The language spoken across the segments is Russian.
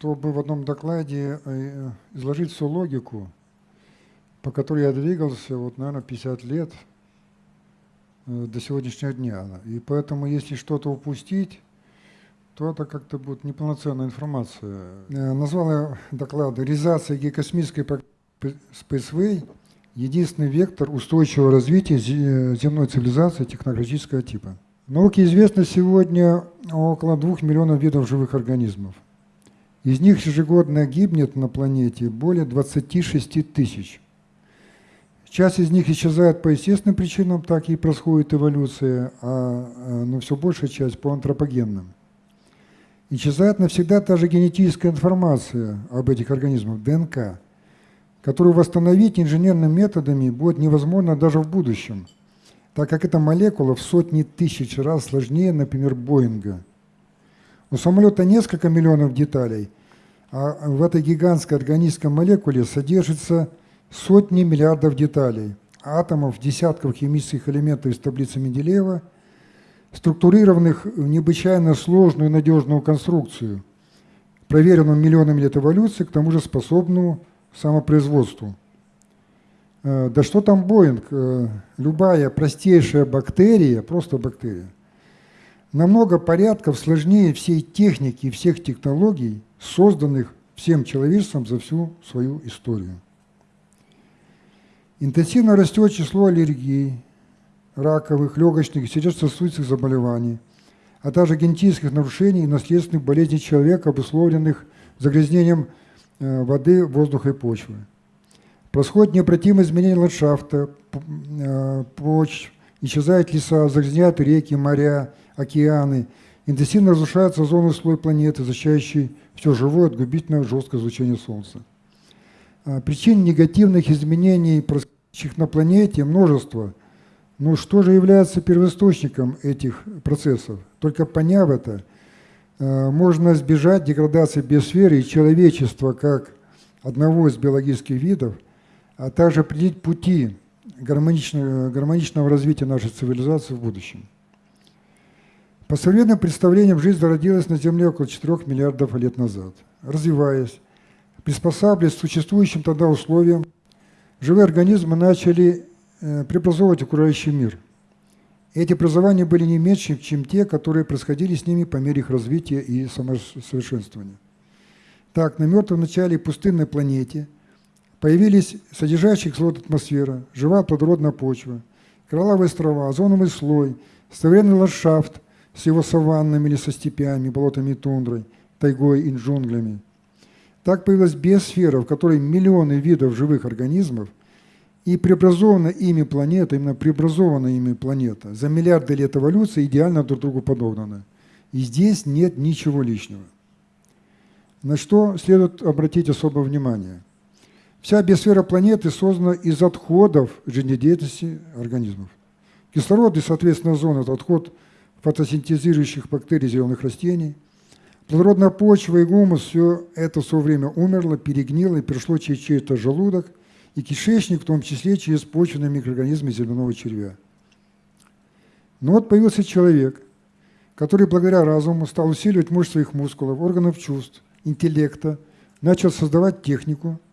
чтобы в одном докладе э, изложить всю логику, по которой я двигался, вот, наверное, 50 лет э, до сегодняшнего дня. И поэтому, если что-то упустить, то это как-то будет неполноценная информация. Э, назвал я доклад «Реализация геокосмической Spaceway – единственный вектор устойчивого развития земной цивилизации технологического типа». Науке известно сегодня около двух миллионов видов живых организмов. Из них ежегодно гибнет на планете более 26 тысяч. Часть из них исчезает по естественным причинам, так и происходит эволюция, а, а но все большая часть по антропогенным. Исчезает навсегда та же генетическая информация об этих организмах, ДНК, которую восстановить инженерными методами будет невозможно даже в будущем – так как эта молекула в сотни тысяч раз сложнее, например, Боинга. У самолета несколько миллионов деталей, а в этой гигантской органической молекуле содержится сотни миллиардов деталей, атомов, десятков химических элементов из таблицы Менделеева, структурированных в необычайно сложную надежную конструкцию, проверенную миллионами лет эволюции, к тому же способную самопроизводству. Э, да что там Боинг? Э, любая простейшая бактерия, просто бактерия, намного порядков сложнее всей техники и всех технологий, созданных всем человечеством за всю свою историю. Интенсивно растет число аллергий, раковых, легочных сердечно-сосудистых заболеваний, а также генетических нарушений и наследственных болезней человека, обусловленных загрязнением э, воды, воздуха и почвы. Происходит необратимое изменение ландшафта, э, почв, исчезают леса, загрязняют реки, моря, океаны, интенсивно разрушается озоновый слой планеты, защищающий все живое от губительного жесткого излучения Солнца. А, причин негативных изменений, происходящих на планете, множество. Но что же является первоисточником этих процессов? Только поняв это, э, можно избежать деградации биосферы и человечества как одного из биологических видов – а также определить пути гармоничного развития нашей цивилизации в будущем. По современным представлениям, жизнь зародилась на Земле около 4 миллиардов лет назад. Развиваясь, приспосабливаясь к существующим тогда условиям, живые организмы начали э, преобразовывать окружающий мир. Эти образования были не меньше, чем те, которые происходили с ними по мере их развития и самосовершенствования. Так, на мертвом начале пустынной планете – Появились содержащие кислород атмосфера, живая плодородная почва, коралловые острова, озоновый слой, современный ландшафт с его саваннами или со степями, болотами и тундрой, тайгой и джунглями. Так появилась биосфера, в которой миллионы видов живых организмов, и преобразована ими планета, именно преобразована ими планета, за миллиарды лет эволюции идеально друг другу подогнана. И здесь нет ничего лишнего. На что следует обратить особое внимание – Вся биосфера планеты создана из отходов жизнедеятельности организмов. Кислород и, соответственно, озон – это отход фотосинтезирующих бактерий зеленых растений. Плодородная почва и гумус – все это в свое время умерло, перегнило и перешло через чей-то желудок и кишечник, в том числе через почвенные микроорганизмы земляного червя. Но вот появился человек, который благодаря разуму стал усиливать мощь своих мускулов, органов чувств, интеллекта, начал создавать технику –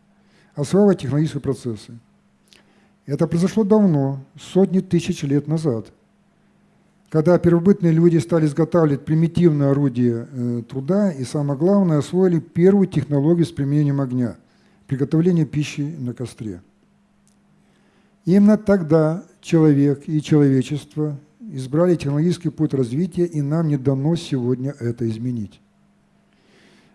осваивать технологические процессы. Это произошло давно, сотни тысяч лет назад, когда первобытные люди стали изготавливать примитивные орудия э, труда и, самое главное, освоили первую технологию с применением огня – приготовление пищи на костре. Именно тогда человек и человечество избрали технологический путь развития, и нам не дано сегодня это изменить.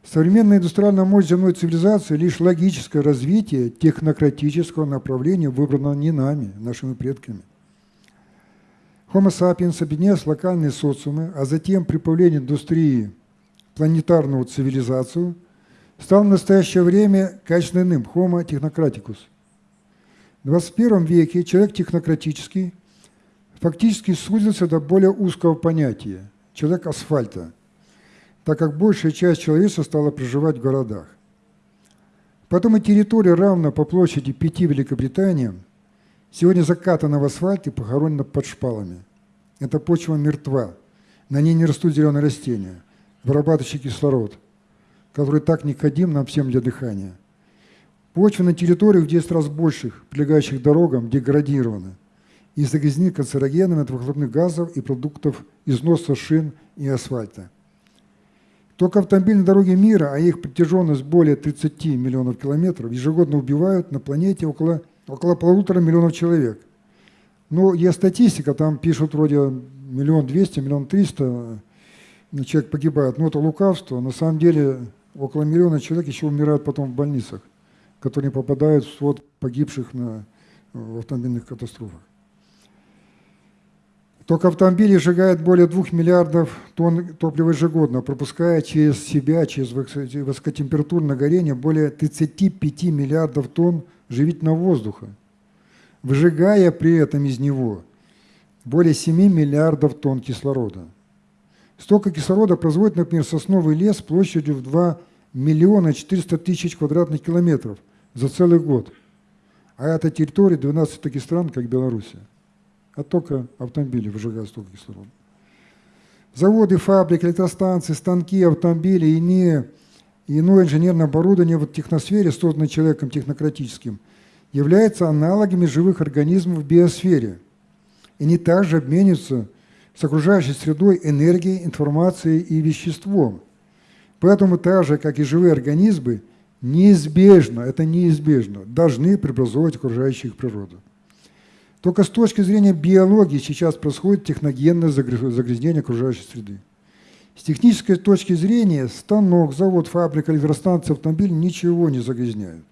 Современная индустриальная мощь земной цивилизации – лишь логическое развитие технократического направления, выбранного не нами, нашими предками. Homo sapiens, объединяясь локальные социумы, а затем при появлении индустрии планетарную цивилизацию, стал в настоящее время качественно иным – Homo technocraticus. В 21 веке человек технократический фактически сузился до более узкого понятия – человек асфальта – так как большая часть человечества стала проживать в городах. Потом и территория, равна по площади пяти Великобританиям, сегодня закатана в и похоронена под шпалами. Эта почва мертва, на ней не растут зеленые растения. вырабатывающий кислород, который так необходим нам всем для дыхания. Почва на территориях в 10 раз больших, прилегающих дорогам, деградирована и загрязнены канцерогенами от выхлопных газов и продуктов износа шин и асфальта. Только автомобильные дороги мира, а их протяженность более 30 миллионов километров, ежегодно убивают на планете около, около полутора миллионов человек. Но есть статистика, там пишут вроде миллион двести, миллион триста человек погибает. Но это лукавство. На самом деле около миллиона человек еще умирают потом в больницах которые попадают в свод погибших на, в автомобильных катастрофах. Только автомобили сжигают более 2 миллиардов тонн топлива ежегодно, пропуская через себя, через высокотемпературное горение более 35 миллиардов тонн живительного воздуха, выжигая при этом из него более 7 миллиардов тонн кислорода. Столько кислорода производит, например, сосновый лес площадью в 2 миллиона 400 тысяч квадратных километров – за целый год. А это территория 12 таких стран, как Белоруссия. А только автомобили выжигают столько кислорода. Заводы, фабрики, электростанции, станки, автомобили и иные, иное инженерное оборудование в техносфере, созданное человеком технократическим, являются аналогами живых организмов в биосфере. И они также обмениваются с окружающей средой энергией, информацией и веществом. Поэтому так же, как и живые организмы, неизбежно, это неизбежно, должны преобразовывать окружающую их природу. Только с точки зрения биологии сейчас происходит техногенное загрязнение окружающей среды. С технической точки зрения станок, завод, фабрика, электростанция, автомобиль ничего не загрязняют.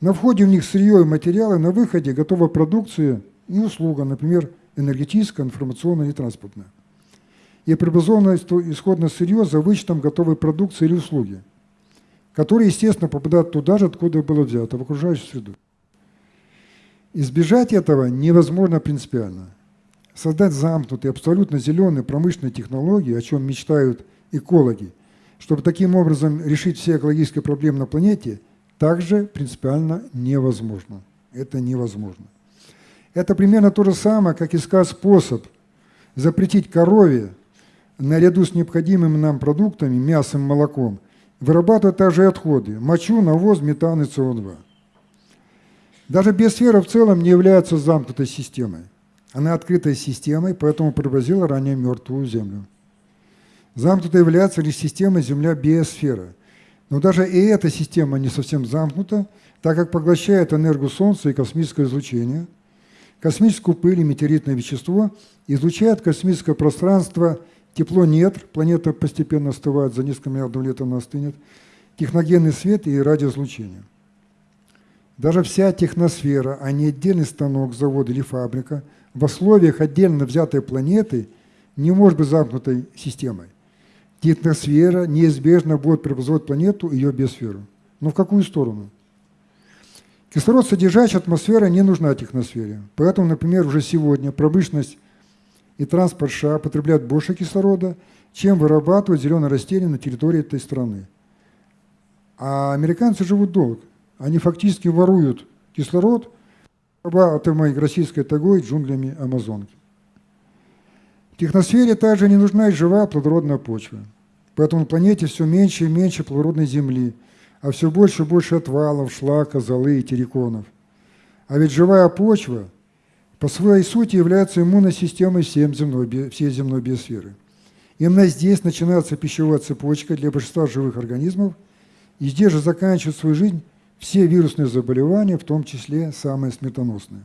На входе в них сырье и материалы, на выходе готовая продукция и услуга, например, энергетическая, информационная и транспортная. И преобразованное исходное сырье за вычетом готовой продукции или услуги – которые, естественно, попадают туда же, откуда было взято, в окружающую среду. Избежать этого невозможно принципиально. Создать замкнутые, абсолютно зеленые промышленные технологии, о чем мечтают экологи, чтобы таким образом решить все экологические проблемы на планете, также принципиально невозможно. Это невозможно. Это примерно то же самое, как искать способ запретить корове наряду с необходимыми нам продуктами, мясом, молоком, вырабатывать также отходы – мочу, навоз, метан и СО2. Даже биосфера в целом не является замкнутой системой. Она открытой системой, поэтому преобразила ранее мертвую Землю. Замкнутой является лишь система Земля-биосфера. Но даже и эта система не совсем замкнута, так как поглощает энергию Солнца и космическое излучение, космическую пыль и метеоритное вещество, излучает космическое пространство – Тепло нет, планета постепенно остывает, за несколько миллиардов лет она остынет. Техногенный свет и радиоизлучение. Даже вся техносфера, а не отдельный станок, завод или фабрика, в условиях отдельно взятой планеты не может быть замкнутой системой. Техносфера неизбежно будет преобразовать планету и ее биосферу. Но в какую сторону? Кислород, содержащая атмосфера, не нужна техносфере. Поэтому, например, уже сегодня промышленность и транспорт США потребляют больше кислорода, чем вырабатывают зеленые растения на территории этой страны. А американцы живут долго. Они фактически воруют кислород атомой российской тагой джунглями Амазонки. В техносфере также не нужна и живая плодородная почва. Поэтому на планете все меньше и меньше плодородной земли, а все больше и больше отвалов, шлака, золы и терриконов. А ведь живая почва по своей сути является иммунной системой всем земной, всей земной биосферы. Именно здесь начинается пищевая цепочка для большинства живых организмов, и здесь же заканчивают свою жизнь все вирусные заболевания, в том числе самые смертоносные.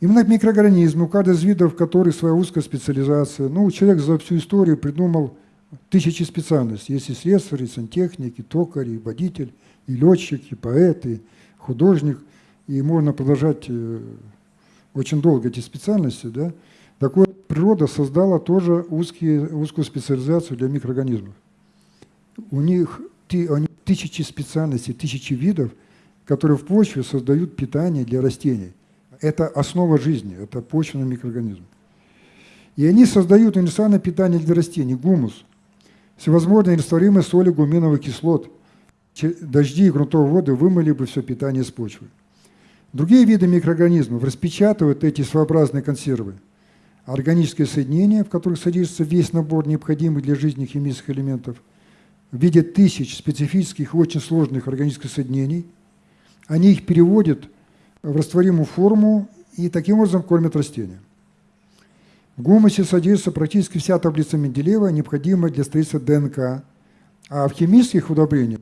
Именно микроорганизмы, у каждого из видов, который своя узкая специализация, ну, человек за всю историю придумал тысячи специальностей. Есть и слесарь, и сантехник, и токарь, и водитель, и летчик, и поэт, и художник. И можно продолжать э, очень долго эти специальности, да, так вот, природа создала тоже узкие, узкую специализацию для микроорганизмов. У них тысячи специальностей, тысячи видов, которые в почве создают питание для растений. Это основа жизни, это почвенный микроорганизм. И они создают универсальное питание для растений, гумус, всевозможные растворимые соли гуминовых кислот. Дожди и грунтовые воды вымыли бы все питание с почвы. Другие виды микроорганизмов распечатывают эти своеобразные консервы. органические соединения, в которых содержится весь набор необходимых для жизни химических элементов, в виде тысяч специфических и очень сложных органических соединений. Они их переводят в растворимую форму и таким образом кормят растения. В гумусе содержится практически вся таблица Менделеева, необходимая для строительства ДНК. А в химических удобрениях,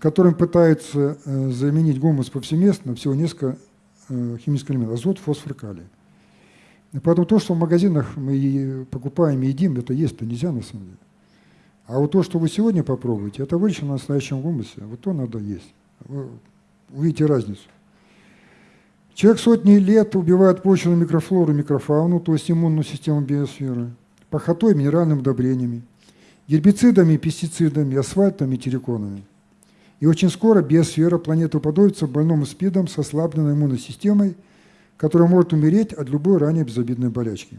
которым пытаются э, заменить гумус повсеместно, всего несколько э, химических элементов – азот, фосфор, калий. Поэтому то, что в магазинах мы покупаем и едим, это есть-то нельзя на самом деле. А вот то, что вы сегодня попробуете, это выращено на настоящем гумусе, вот то надо есть. Вы увидите разницу. Человек сотни лет убивает почвенную микрофлору, микрофауну, то есть иммунную систему биосферы, похотой, минеральными удобрениями, гербицидами, пестицидами, асфальтами, терриконами. И очень скоро биосфера планеты уподобится больному СПИДом с ослабленной иммунной системой, которая может умереть от любой ранее безобидной болячки.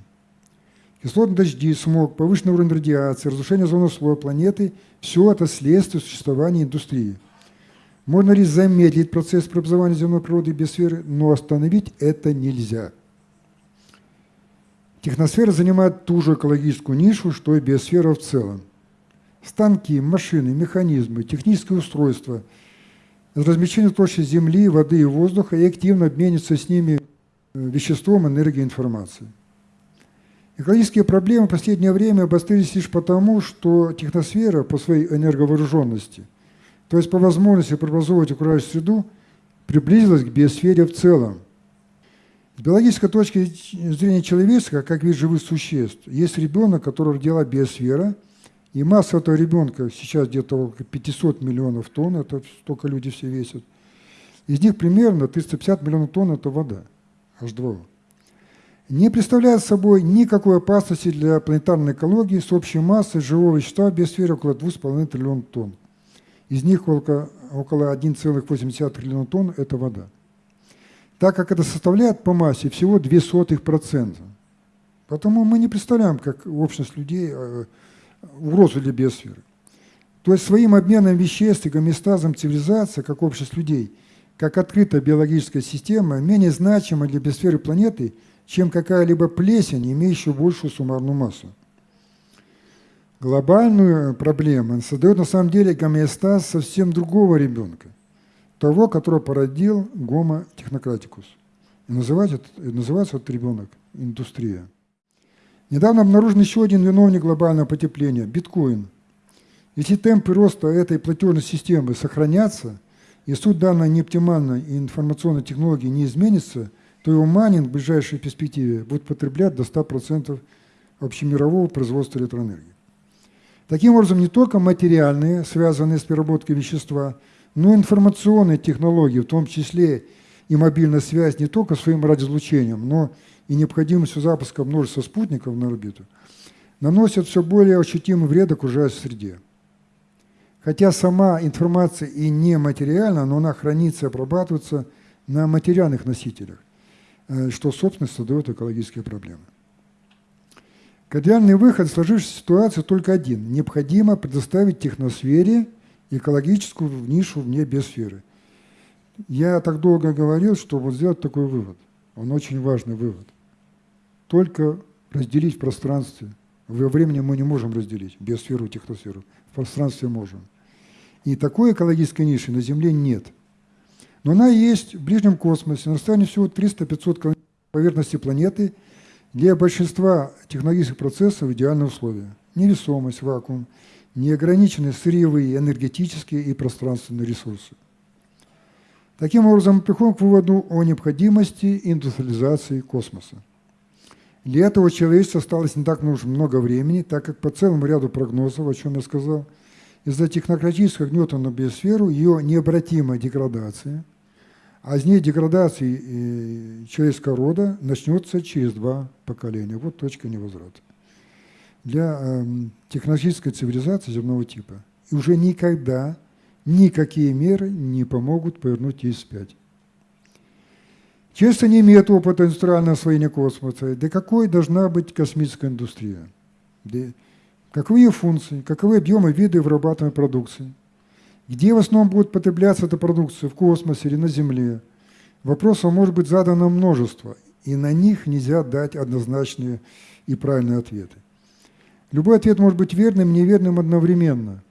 Кислотные дожди, смог, повышенный уровень радиации, разрушение озонового слоя планеты – все это следствие существования индустрии – можно ли замедлить процесс преобразования земной природы и биосферы, но остановить это нельзя. Техносфера занимает ту же экологическую нишу, что и биосфера в целом. Станки, машины, механизмы, технические устройства размещены в толще Земли, воды и воздуха и активно обмениваются с ними э, веществом, энергией, информацией. Экологические проблемы в последнее время обострились лишь потому, что техносфера по своей энерговооруженности – то есть по возможности преобразовывать окружающую среду, приблизилась к биосфере в целом. С биологической точки зрения человеческого, как вид живых существ, есть ребенок, который родила биосфера, и масса этого ребенка сейчас где-то около 500 миллионов тонн, это столько люди все весят. Из них примерно 350 миллионов тонн – это вода, H2O. Не представляет собой никакой опасности для планетарной экологии с общей массой живого вещества в биосфере около 2,5 триллионов тонн. Из них около, около 1,8 триллиона тонн – это вода. Так как это составляет по массе всего 0,02%. Потому мы не представляем, как общность людей э, угрозу для биосферы. То есть своим обменом веществ и гомеостазом цивилизация, как общность людей, как открытая биологическая система, менее значима для биосферы планеты, чем какая-либо плесень, имеющая большую суммарную массу глобальную проблему, создает на самом деле гомеостаз совсем другого ребенка, того, которого породил гомо технократикус. И называется, называется этот ребенок индустрия. Недавно обнаружен еще один виновник глобального потепления – биткоин. Если темпы роста этой платежной системы сохранятся, и суть данной неоптимальной информационной технологии не изменится, то его майнинг в ближайшей перспективе будет потреблять до 100% общемирового производства электроэнергии. Таким образом, не только материальные, связанные с переработкой вещества, но и информационные технологии, в том числе и мобильная связь, не только своим радиоизлучением, но и необходимостью запуска множества спутников на орбиту, наносят все более ощутимый вред окружающей среде. Хотя сама информация и не материальна, но она хранится и обрабатывается на материальных носителях, что, собственно, создает экологические проблемы. Кардинальный выход в сложившейся ситуации только один. Необходимо предоставить техносфере экологическую нишу вне биосферы. Я так долго говорил, что вот сделать такой вывод. Он очень важный вывод. Только разделить в пространстве. Во времени мы не можем разделить биосферу и техносферу. В пространстве можем. И такой экологической ниши на Земле нет. Но она есть в ближнем космосе, на расстоянии всего 300-500 поверхности планеты – для большинства технологических процессов идеальные условия. Невесомость, вакуум, неограниченные сырьевые, энергетические и пространственные ресурсы. Таким образом, мы приходим к выводу о необходимости индустриализации космоса. Для этого человечество осталось не так много времени, так как по целому ряду прогнозов, о чем я сказал, из-за технократического гнета на биосферу, ее необратимая деградация – а из ней деградации э, человеческого рода начнется через два поколения. Вот точка невозврата. Для э, технологической цивилизации земного типа. И уже никогда никакие меры не помогут повернуть ее вспять. Человечество не имеет опыта индустриального освоения космоса. Да какой должна быть космическая индустрия? Каковы ее функции, каковы объемы виды вырабатываемой продукции? Где в основном будет потребляться эта продукция, в космосе или на Земле? Вопросов может быть задано множество. и на них нельзя дать однозначные и правильные ответы. Любой ответ может быть верным и неверным одновременно.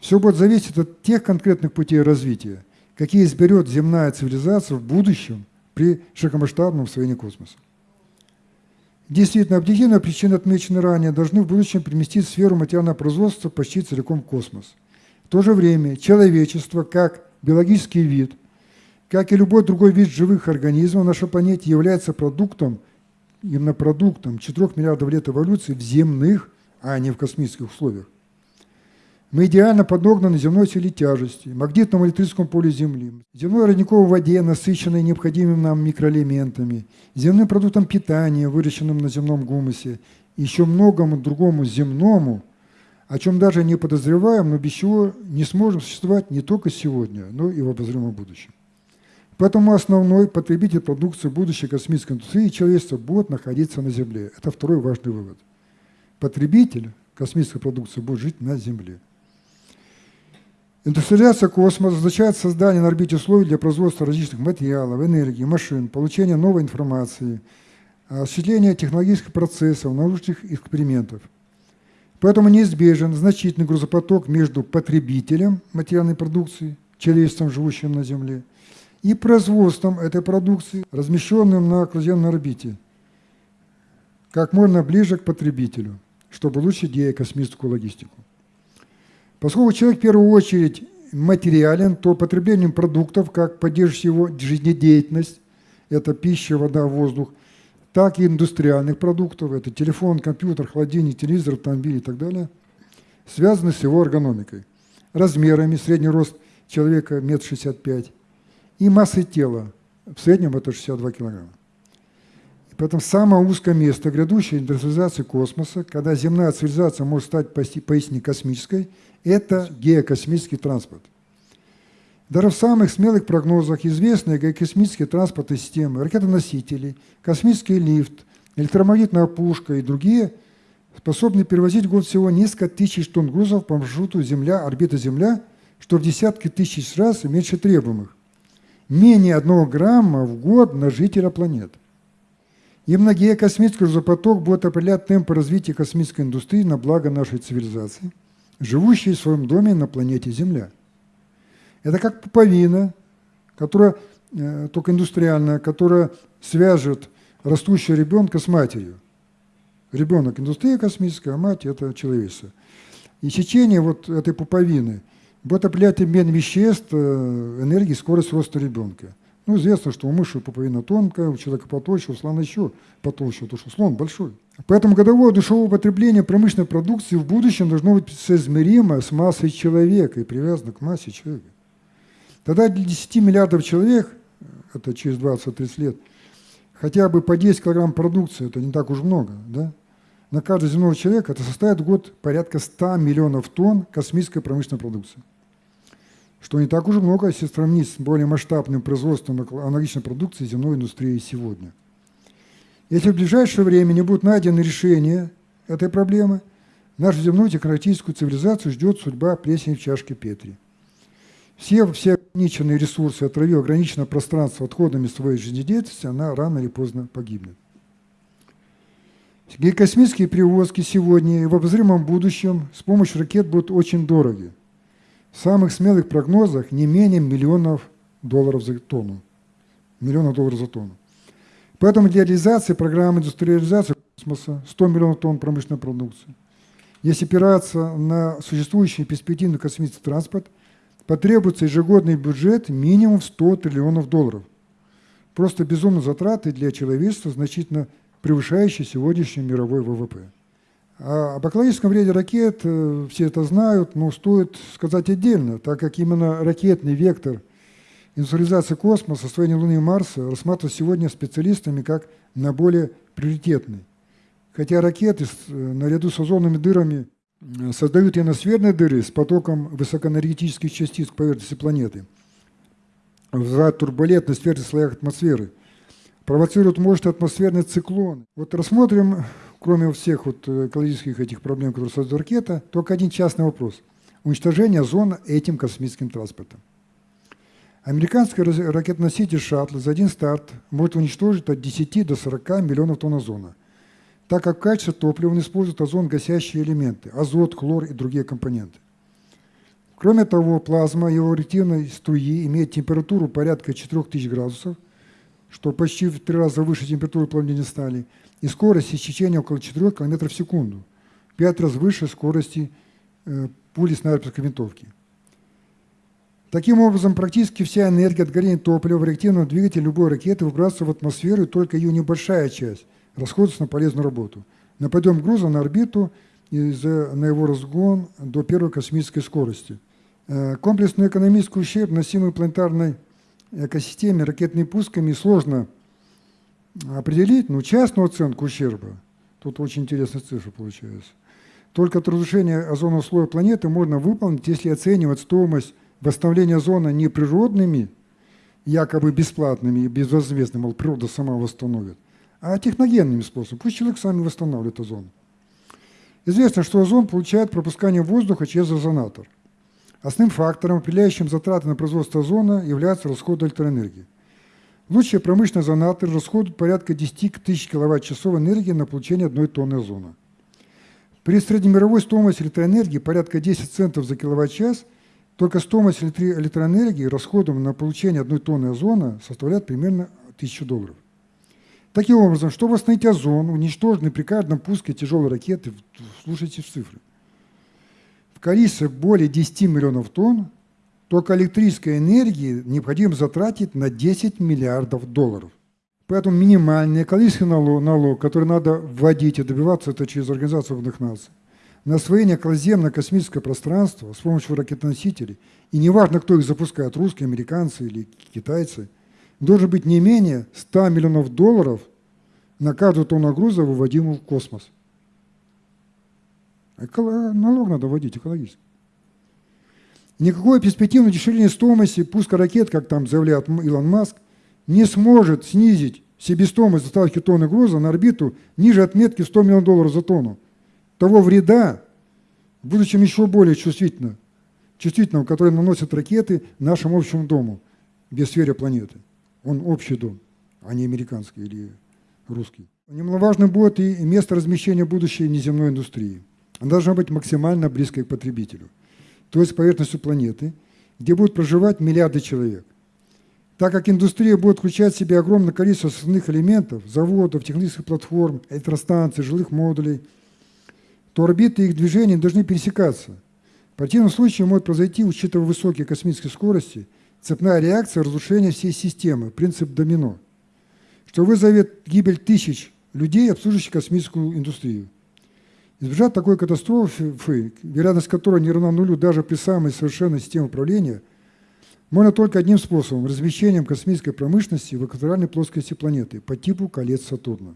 Все будет зависеть от тех конкретных путей развития, какие изберет земная цивилизация в будущем при широкомасштабном освоении космоса. Действительно, объективные причины, отмеченные ранее, должны в будущем переместить сферу материального производства почти целиком в космос. В то же время человечество, как биологический вид, как и любой другой вид живых организмов на нашей планете, является продуктом, именно продуктом 4 миллиардов лет эволюции в земных, а не в космических условиях. Мы идеально подогнаны земной силе тяжести, магнитному электрическому полю Земли, земной родниковой воде, насыщенной необходимыми нам микроэлементами, земным продуктом питания, выращенным на земном гумусе, еще многому другому земному, о чем даже не подозреваем, но без чего не сможем существовать не только сегодня, но и в обозримом будущем. Поэтому основной потребитель продукции будущей космической индустрии человечества будет находиться на Земле. Это второй важный вывод. Потребитель космической продукции будет жить на Земле. Индустриализация космоса означает создание на орбите условий для производства различных материалов, энергии, машин, получения новой информации, осуществления технологических процессов, научных экспериментов. Поэтому неизбежен значительный грузопоток между потребителем материальной продукции, человечеством, живущим на Земле, и производством этой продукции, размещенным на окруженной орбите, как можно ближе к потребителю, чтобы улучшить геокосмическую логистику. Поскольку человек в первую очередь материален, то потреблением продуктов, как поддерживающих его жизнедеятельность, это пища, вода, воздух, так и индустриальных продуктов, это телефон, компьютер, холодильник, телевизор, автомобиль и так далее, связаны с его эргономикой, размерами, средний рост человека 1,65 м и массой тела, в среднем это 62 килограмма. Поэтому самое узкое место грядущей индустриализации космоса, когда земная цивилизация может стать поистине космической, это геокосмический транспорт. Даже в самых смелых прогнозах известные геокосмические транспортные системы, ракетоносители, космический лифт, электромагнитная пушка и другие способны перевозить в год всего несколько тысяч тонн грузов по маршруту Земля-орбита Земля, что в десятки тысяч раз меньше требуемых. Менее одного грамма в год на жителя планеты. И многие космический грузопоток будет определять темпы развития космической индустрии на благо нашей цивилизации – живущие в своем доме на планете Земля. Это как пуповина, которая, э, только индустриальная, которая свяжет растущего ребенка с матерью. Ребенок – индустрия космическая, а мать – это человечество. И сечение вот этой пуповины будет определять обмен веществ, э, энергии, скорость роста ребенка. Ну, известно, что у мыши пуповина тонкая, у человека потолще, у слона еще потолще, потому что слон большой. Поэтому годовое душевое потребление промышленной продукции в будущем должно быть соизмеримо с массой человека и привязано к массе человека. Тогда для 10 миллиардов человек, это через 20-30 лет, хотя бы по 10 килограмм продукции, это не так уж много, да? на каждого земного человека это составит в год порядка 100 миллионов тонн космической промышленной продукции что не так уж много, если сравнить с более масштабным производством аналогичной продукции земной индустрии сегодня. Если в ближайшее время не будут найдены решения этой проблемы, нашу земную технократическую цивилизацию ждет судьба плесени в чашке Петри. Все, все ограниченные ресурсы, отравив ограниченное пространство отходами своей жизнедеятельности, она рано или поздно погибнет. Космические перевозки сегодня и в обозримом будущем с помощью ракет будут очень дороги. Самых смелых прогнозах не менее миллионов долларов за тонну. Миллионов долларов за тонну. Поэтому для реализации программы индустриализации космоса 100 миллионов тонн промышленной продукции. Если опираться на существующий перспективный космический транспорт, потребуется ежегодный бюджет минимум 100 триллионов долларов. Просто безумно затраты для человечества, значительно превышающие сегодняшний мировой ВВП. А об экологическом вреде ракет э, все это знают, но стоит сказать отдельно, так как именно ракетный вектор индустриализации космоса, освоения Луны и Марса рассматривается сегодня специалистами как наиболее приоритетный. Хотя ракеты э, наряду с озонными дырами э, создают ионосферные дыры с потоком высокоэнергетических частиц к поверхности планеты, вызывают турбулентность в верхних слоях атмосферы, провоцируют мощный атмосферный циклон. Вот рассмотрим кроме всех вот э, экологических этих проблем, которые создает ракета, только один частный вопрос. Уничтожение озона этим космическим транспортом. Американский ракетоноситель «Шаттл» за один старт может уничтожить от 10 до 40 миллионов тонн озона, так как в качестве топлива он использует озон-гасящие элементы – азот, хлор и другие компоненты. Кроме того, плазма его реактивной струи имеет температуру порядка 4000 градусов, что почти в три раза выше температуры плавления стали, и скорость истечения около 4 км в секунду, в 5 раз выше скорости э, пули снайперской винтовки. Таким образом, практически вся энергия от горения топлива в реактивном двигателе любой ракеты выбрасывается в атмосферу, и только ее небольшая часть расходуется на полезную работу. На подъем груза на орбиту и на его разгон до первой космической скорости. Э, комплексный экономический ущерб, носимый планетарной экосистеме ракетными пусками, сложно определить, но частную оценку ущерба, тут очень интересная цифра получается, только от разрушения озонового слоя планеты можно выполнить, если оценивать стоимость восстановление зоны не природными, якобы бесплатными и безвозмездными, мол, природа сама восстановит, а техногенными способами. Пусть человек сами восстанавливает озон. Известно, что озон получает пропускание воздуха через озонатор. Основным фактором, определяющим затраты на производство озона, является расход электроэнергии. Лучшие промышленные озонаторы расходуют порядка 10 тысяч киловатт-часов энергии на получение одной тонны озона. При среднемировой стоимости электроэнергии порядка 10 центов за киловатт-час только стоимость электроэнергии расходом на получение одной тонны озона составляет примерно 1000 долларов. Таким образом, чтобы восстановить озон, уничтоженный при каждом пуске тяжелой ракеты, слушайте цифры, в количестве более 10 миллионов тонн, только электрической энергии необходимо затратить на 10 миллиардов долларов. Поэтому минимальный экологический налог, налог, который надо вводить и добиваться это через Организацию Объединенных Наций, на освоение околоземно-космического пространства с помощью ракетоносителей, и неважно, кто их запускает, русские, американцы или китайцы, должен быть не менее 100 миллионов долларов на каждую тонну груза, выводимую в космос. Эколо... Налог надо вводить экологически. Никакое перспективное дешевление стоимости пуска ракет, как там заявляет Илон Маск, не сможет снизить себестоимость доставки тонны груза на орбиту ниже отметки в 100 миллионов долларов за тонну того вреда, в будущем еще более чувствительно, чувствительного, который наносят ракеты нашему общему дому, биосфере планеты. Он общий дом, а не американский или русский. Немаловажным будет и место размещения будущей неземной индустрии. Она должна быть максимально близкой к потребителю, то есть поверхностью планеты, где будут проживать миллиарды человек. Так как индустрия будет включать в себя огромное количество основных элементов, заводов, технических платформ, электростанций, жилых модулей – то орбиты их движения должны пересекаться. В противном случае может произойти, учитывая высокие космические скорости, цепная реакция разрушения всей системы, принцип домино, что вызовет гибель тысяч людей, обслуживающих космическую индустрию. Избежать такой катастрофы, вероятность которой не равна нулю даже при самой совершенной системе управления, можно только одним способом – размещением космической промышленности в экваториальной плоскости планеты по типу колец Сатурна.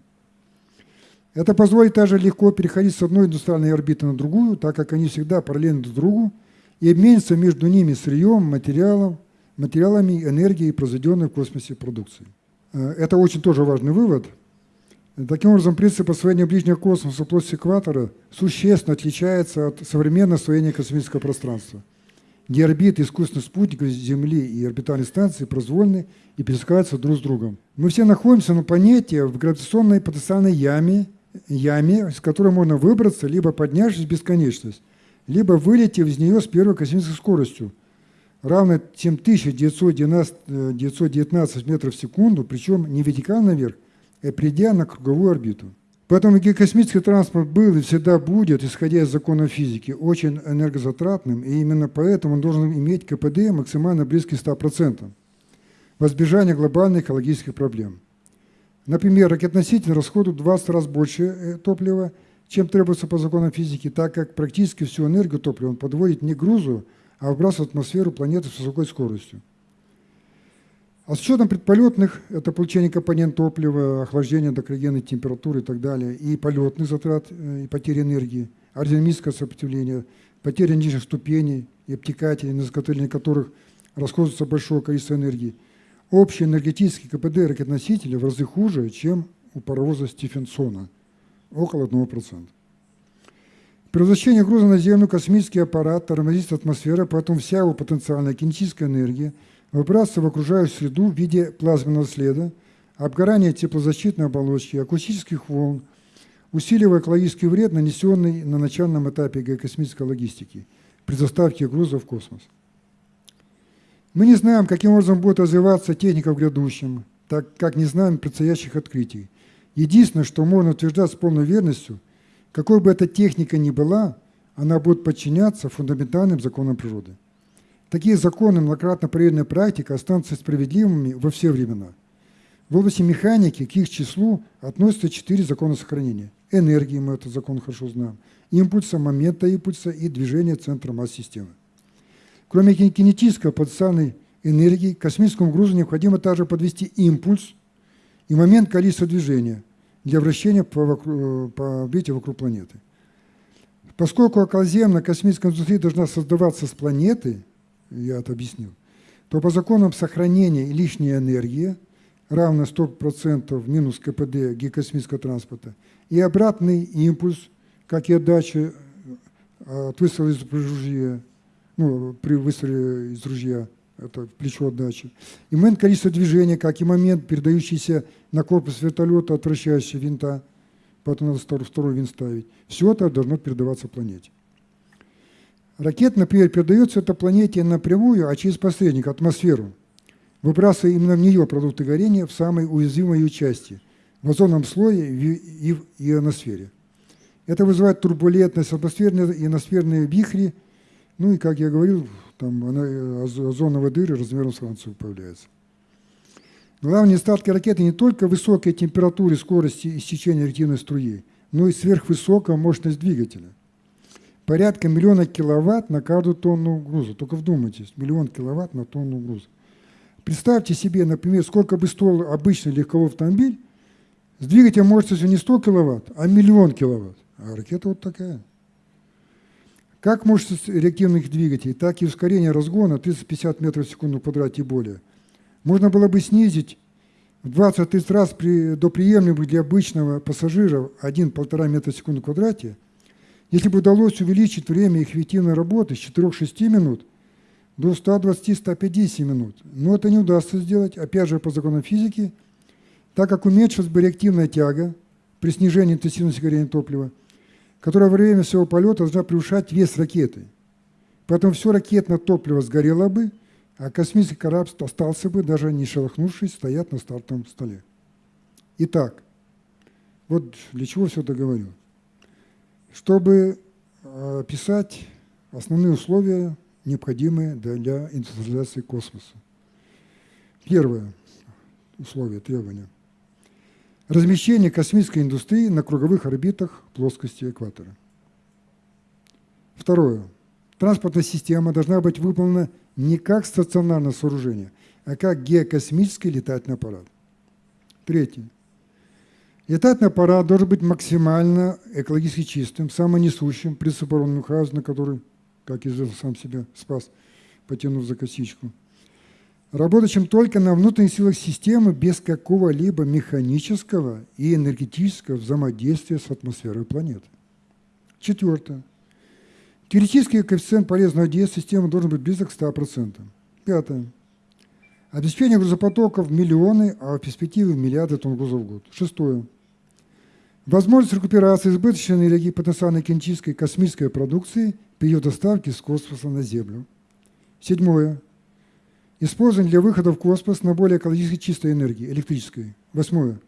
Это позволит также легко переходить с одной индустриальной орбиты на другую, так как они всегда параллельны друг другу, и обмениться между ними сырьем, материалом, материалами, энергией, произведенной в космосе продукции. Э, это очень тоже важный вывод. Таким образом, принцип освоения ближнего космоса плоскости экватора существенно отличается от современного освоения космического пространства, где орбиты искусственных спутников Земли и орбитальные станции произвольны и пересекаются друг с другом. Мы все находимся на планете в гравитационной потенциальной яме, яме, с которой можно выбраться, либо поднявшись в бесконечность, либо вылетев из нее с первой космической скоростью, равной 7919 метров в секунду, причем не вертикально наверх, а придя на круговую орбиту. Поэтому космический транспорт был и всегда будет, исходя из закона физики, очень энергозатратным, и именно поэтому он должен иметь КПД максимально близкий к 100%, в избежание глобальных экологических проблем. Например, ракетоноситель расходует в 20 раз больше э, топлива, чем требуется по законам физики, так как практически всю энергию топлива он подводит не грузу, а выбрасывает в атмосферу планеты с высокой скоростью. А с учетом предполетных, это получение компонент топлива, охлаждение до криогенной температуры и так далее, и полетных затрат э, и потери энергии, аэродинамическое сопротивление, потери нижних ступеней и обтекателей, на изготовление которых расходуется большое количество энергии – Общий энергетический КПД ракетоносителя в разы хуже, чем у паровоза Стефенсона, около 1%. При возвращении груза на Землю космический аппарат тормозит атмосфера, поэтому вся его потенциальная кинетическая энергия выбрасывается в окружающую среду в виде плазменного следа, обгорания теплозащитной оболочки, акустических волн, усиливая экологический вред, нанесенный на начальном этапе геокосмической логистики при доставке грузов в космос. Мы не знаем, каким образом будет развиваться техника в грядущем, так как не знаем предстоящих открытий. Единственное, что можно утверждать с полной верностью, какой бы эта техника ни была, она будет подчиняться фундаментальным законам природы. Такие законы, многократно проверенная практика, останутся справедливыми во все времена. В области механики к их числу относятся четыре закона сохранения. Энергии, мы этот закон хорошо знаем, импульса, момента импульса и движения центра масс-системы. Кроме кинетической потенциальной энергии, космическому грузу необходимо также подвести импульс и момент количества движения для вращения по, вокруг, по орбите вокруг планеты. Поскольку околоземная космическая индустрия должна создаваться с планеты, я это объяснил, то по законам сохранения лишней энергии равна 100% минус КПД геокосмического транспорта и обратный импульс, как и отдача э, от выстрела из ружья, ну, при выстреле из ружья, это плечо отдачи. И момент количества движения, как и момент, передающийся на корпус вертолета от вращающего винта, потом надо второй винт ставить. Все это должно передаваться планете. Ракета, например, передается этой планете напрямую, а через посредник, атмосферу, выбрасывая именно в нее продукты горения в самой уязвимой ее части, в озонном слое и в ионосфере. Это вызывает турбулентность, атмосферные и ионосферные вихри, ну и, как я говорил, там озоновые дыры размером с Францию появляются. Главные недостатки ракеты не только высокой температуры, скорости истечения реактивной струи, но и сверхвысокая мощность двигателя порядка миллиона киловатт на каждую тонну груза. Только вдумайтесь, миллион киловатт на тонну груза. Представьте себе, например, сколько бы стоил обычный легковой автомобиль с двигателем мощностью не 100 киловатт, а миллион киловатт. А ракета вот такая. Как мощность реактивных двигателей, так и ускорение разгона 350 метров в секунду квадрате и более. Можно было бы снизить в 20-30 раз при, до приемлемых для обычного пассажира 1-1,5 метра в секунду квадрате – если бы удалось увеличить время их эффективной работы с 4-6 минут до 120-150 минут, но это не удастся сделать, опять же, по законам физики, так как уменьшилась бы реактивная тяга при снижении интенсивности горения топлива, которая во время всего полета должна превышать вес ракеты. Поэтому все ракетное топливо сгорело бы, а космический корабль остался бы, даже не шелохнувшись, стоять на стартовом столе. Итак, вот для чего все это говорю чтобы э, описать основные условия, необходимые для индустриализации космоса. Первое условие, требование. Размещение космической индустрии на круговых орбитах плоскости экватора. Второе. Транспортная система должна быть выполнена не как стационарное сооружение, а как геокосмический летательный аппарат. Третье. Летательный аппарат должен быть максимально экологически чистым, самонесущим, принцип Мюнхгаузена, который, как известно, сам себя спас, потянув за косичку. Работающим только на внутренних силах системы без какого-либо механического и энергетического взаимодействия с атмосферой планеты. Четвертое. Теоретический коэффициент полезного действия системы должен быть близок к 100%. Пятое. Обеспечение грузопотоков миллионы, а в перспективе миллиарды тонн грузов в год. Шестое. Возможность рекуперации избыточной энергии потенциальной кинетической космической продукции при ее доставке с космоса на Землю. Седьмое. Использование для выхода в космос на более экологически чистой энергии, электрической. Восьмое.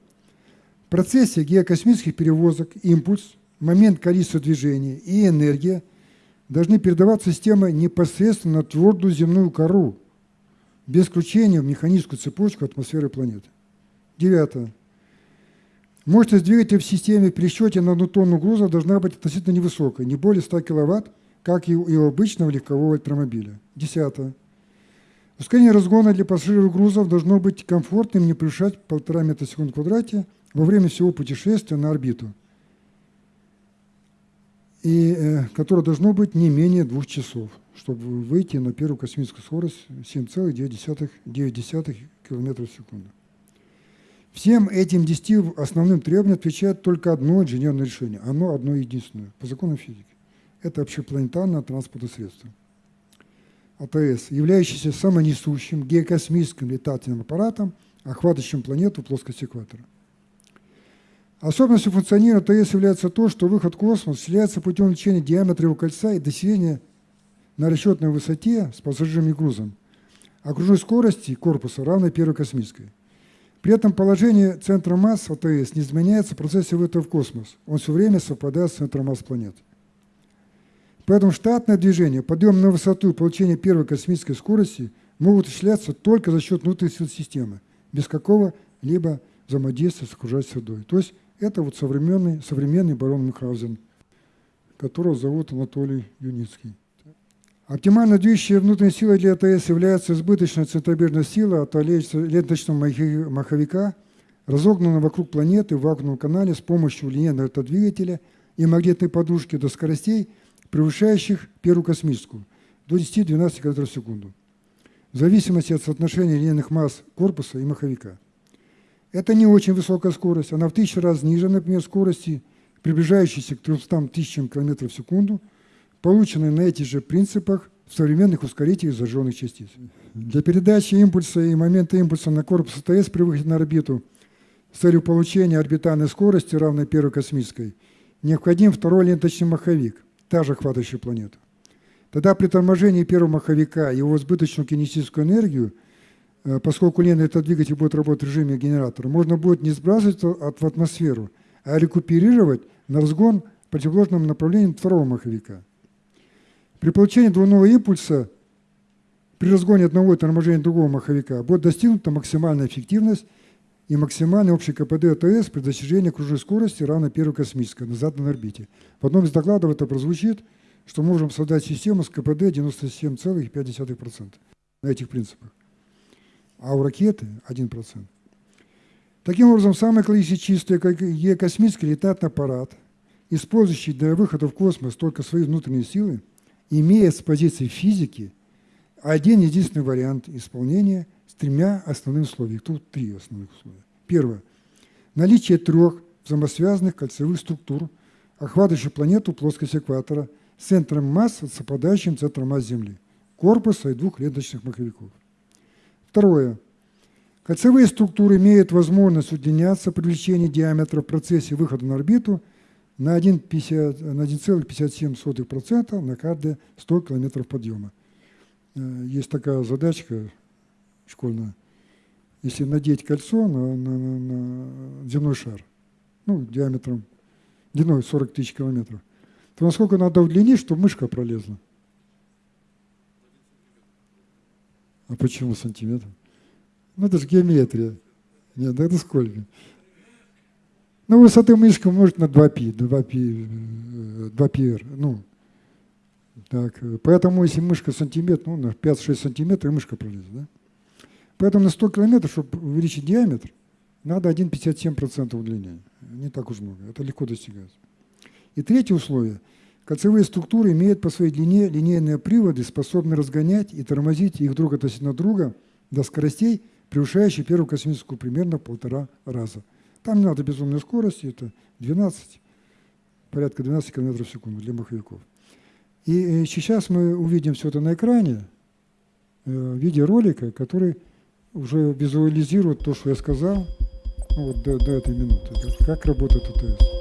В процессе геокосмических перевозок импульс, момент количества движения и энергия должны передаваться системой непосредственно на твердую земную кору, без включения в механическую цепочку атмосферы планеты. Девятое. Мощность двигателя в системе при счете на одну тонну груза должна быть относительно невысокой, не более 100 кВт, как и у обычного легкового электромобиля. Десятое. Ускорение разгона для пассажиров грузов должно быть комфортным, не превышать 1,5 метра в секунду в квадрате во время всего путешествия на орбиту, и, э, которое должно быть не менее двух часов, чтобы выйти на первую космическую скорость 7,9 км в секунду. Всем этим десяти основным требованиям отвечает только одно инженерное решение. Оно одно единственное, по закону физики. Это общепланетарное транспортное средство. АТС, являющийся самонесущим геокосмическим летательным аппаратом, охватывающим планету в плоскости экватора. Особенностью функционирования АТС является то, что выход в космос осуществляется путем увеличения диаметра его кольца и достижения на расчетной высоте с пассажирами и грузом окружной скорости корпуса равной первой космической. При этом положение центра масс АТС не изменяется в процессе вылета в космос. Он все время совпадает с центром масс планеты. Поэтому штатное движение, подъем на высоту и получение первой космической скорости могут осуществляться только за счет внутренних сил системы, без какого-либо взаимодействия с окружающей средой. То есть это вот современный, современный барон Мюнхгаузен, которого зовут Анатолий Юницкий. Оптимально движущей внутренней силой для АТС является избыточная центробежная сила от ленточного маховика, разогнанная вокруг планеты в вакуумном канале с помощью линейного двигателя и магнитной подушки до скоростей, превышающих первую космическую, до 10-12 км в секунду, в зависимости от соотношения линейных масс корпуса и маховика. Это не очень высокая скорость, она в тысячу раз ниже, например, скорости, приближающейся к 300 тысячам км в секунду, полученной на этих же принципах в современных ускорителях зажженных частиц. Для передачи импульса и момента импульса на корпус АТС при выходе на орбиту с целью получения орбитальной скорости, равной первой космической, необходим второй ленточный маховик – также охватывающую планету. Тогда при торможении первого маховика его избыточную кинетическую энергию, э, поскольку лента этот двигатель будет работать в режиме генератора, можно будет не сбрасывать в атмосферу, а рекуперировать на разгон в противоположном направлении второго маховика. При получении двойного импульса при разгоне одного и торможении другого маховика будет достигнута максимальная эффективность и максимальный общий КПД АТС при достижении окружной скорости равной первой космической на заданной орбите. В одном из докладов это прозвучит, что можем создать систему с КПД 97,5% на этих принципах. А у ракеты 1%. Таким образом, самый экологически чистый космический летательный аппарат, использующий для выхода в космос только свои внутренние силы, имеет с позиции физики один единственный вариант исполнения – тремя основными условиями. Тут три основных условия. Первое. Наличие трех взаимосвязанных кольцевых структур, охватывающих планету плоскость экватора, с центром масс, совпадающим центром масс Земли, корпуса и двух ленточных маховиков. Второе. Кольцевые структуры имеют возможность при увеличении диаметра в процессе выхода на орбиту на 1,57% на каждые 100 км подъема. Э, есть такая задачка школьная, если надеть кольцо на, на, на, на земной шар, ну, диаметром, длиной 40 тысяч километров, то насколько надо удлинить, чтобы мышка пролезла? А почему сантиметр? Ну, это же геометрия. Нет, это сколько? Ну, высоты мышка умножить на 2π, 2π, 2πr. Ну, так, поэтому если мышка сантиметр, ну, на 5-6 сантиметров, мышка пролезет, да? Поэтому на 100 километров, чтобы увеличить диаметр, надо 1,57% удлинения. Не так уж много, это легко достигается. И третье условие. Кольцевые структуры имеют по своей длине линейные приводы, способные разгонять и тормозить их друг относительно друга до скоростей, превышающих первую космическую примерно в полтора раза. там не надо безумной скорости, это 12, порядка 12 км в секунду для маховиков. И э, сейчас мы увидим все это на экране э, в виде ролика, который уже визуализирует то, что я сказал ну, вот до, до этой минуты. Как работает АТС.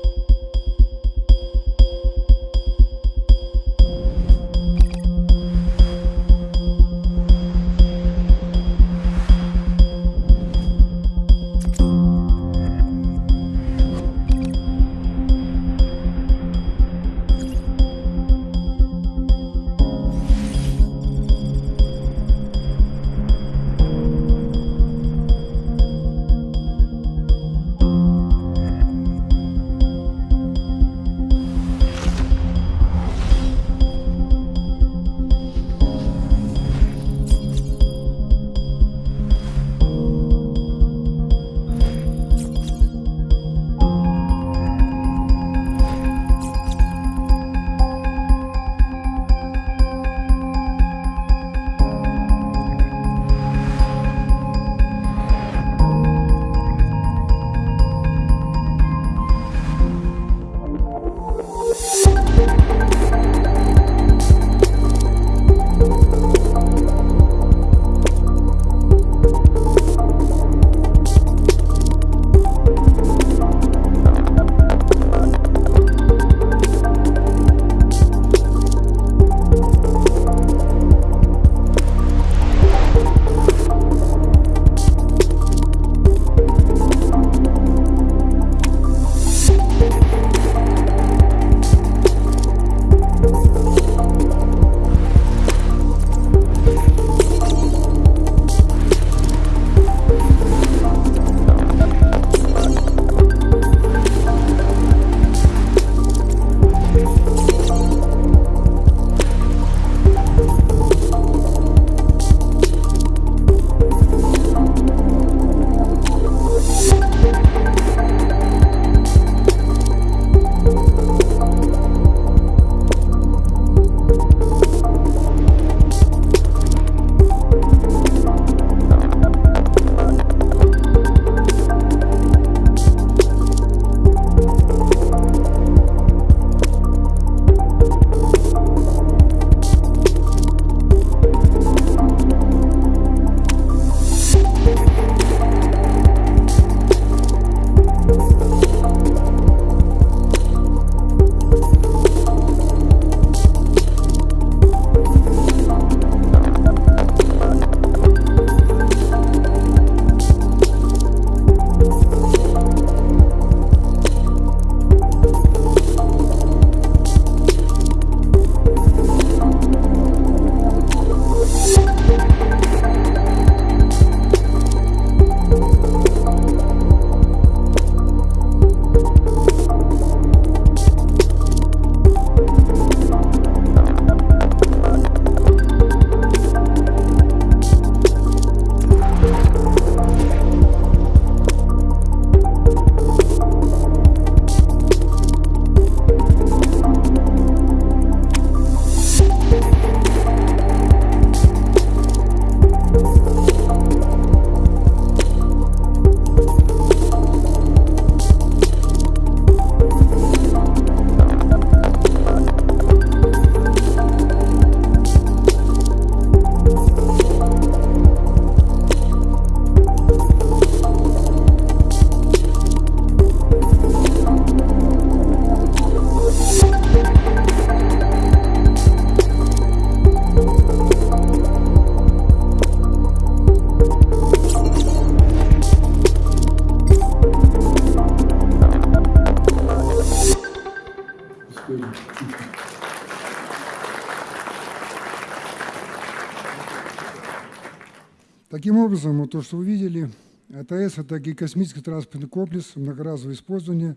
Таким образом, вот то, что вы видели, АТС – это космический транспортный комплекс многоразового использования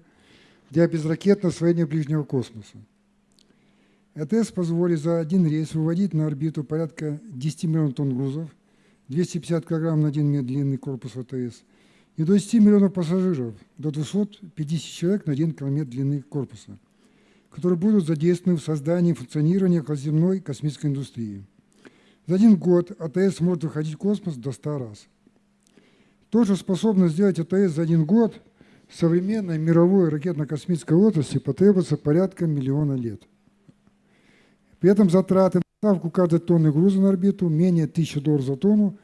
для безракетного освоения ближнего космоса. АТС позволит за один рейс выводить на орбиту порядка 10 миллионов тонн грузов, 250 кг на один метр длинный корпус АТС и до 10 миллионов пассажиров, до 250 человек на один километр длины корпуса, которые будут задействованы в создании и функционировании околоземной космической индустрии. За один год АТС может выходить в космос до 100 раз. То, что способно сделать АТС за один год, современной мировой ракетно-космической отрасли потребуется порядка миллиона лет. При этом затраты на ставку каждой тонны груза на орбиту менее 1000 долларов за тонну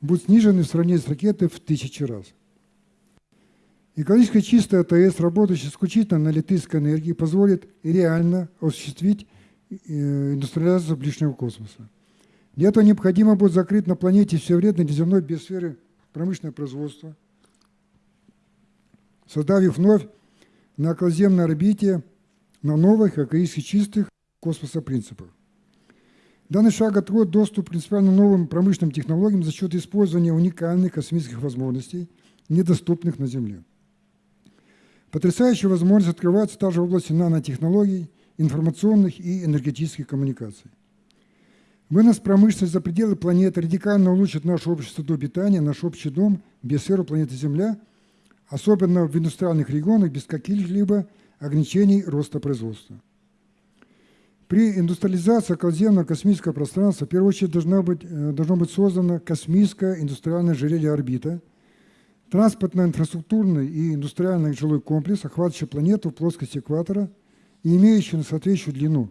будут снижены в сравнении с ракетой в тысячи раз. Экологически чистая АТС, работающая исключительно на электрической энергии, позволит реально осуществить э, индустриализацию ближнего космоса. Для этого необходимо будет закрыть на планете все вредное для земной биосферы промышленное производство, создав вновь на околоземной орбите на новых экологически чистых космоса принципах. Данный шаг откроет доступ к принципиально новым промышленным технологиям за счет использования уникальных космических возможностей, недоступных на Земле. Потрясающая возможность открывается также в области нанотехнологий, информационных и энергетических коммуникаций. Вынос промышленности за пределы планеты радикально улучшит наше общество до питания, наш общий дом, биосферу планеты Земля, особенно в индустриальных регионах без каких-либо ограничений роста производства. При индустриализации околоземного космического пространства в первую очередь должна быть, э, должно быть создано космическое индустриальное ожерелье орбита, транспортно-инфраструктурный и индустриальный жилой комплекс, охватывающий планету в плоскости экватора и имеющий соответствующую длину.